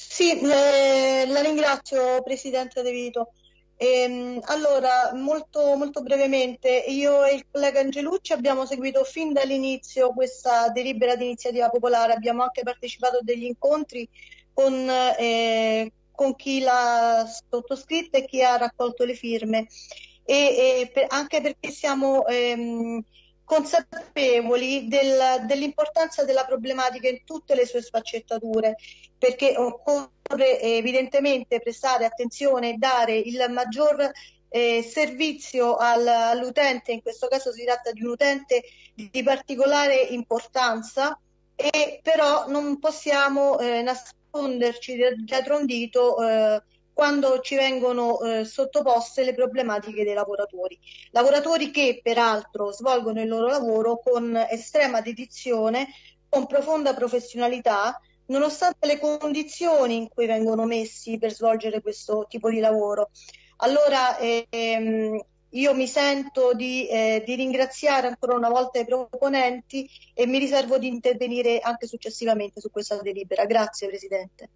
Sì, eh, la ringrazio Presidente De Vito. Ehm, allora, molto, molto brevemente, io e il collega Angelucci abbiamo seguito fin dall'inizio questa delibera di iniziativa popolare, abbiamo anche partecipato a degli incontri con, eh, con chi l'ha sottoscritta e chi ha raccolto le firme, e, e per, anche perché siamo ehm, consapevoli del, dell'importanza della problematica in tutte le sue sfaccettature, perché occorre evidentemente prestare attenzione e dare il maggior eh, servizio al, all'utente, in questo caso si tratta di un utente di particolare importanza, e però non possiamo eh, nasconderci dietro un dito eh, quando ci vengono eh, sottoposte le problematiche dei lavoratori. Lavoratori che peraltro svolgono il loro lavoro con estrema dedizione, con profonda professionalità, nonostante le condizioni in cui vengono messi per svolgere questo tipo di lavoro. Allora ehm, io mi sento di, eh, di, ringraziare ancora una volta i proponenti e mi riservo di intervenire anche successivamente su questa delibera. Grazie Presidente.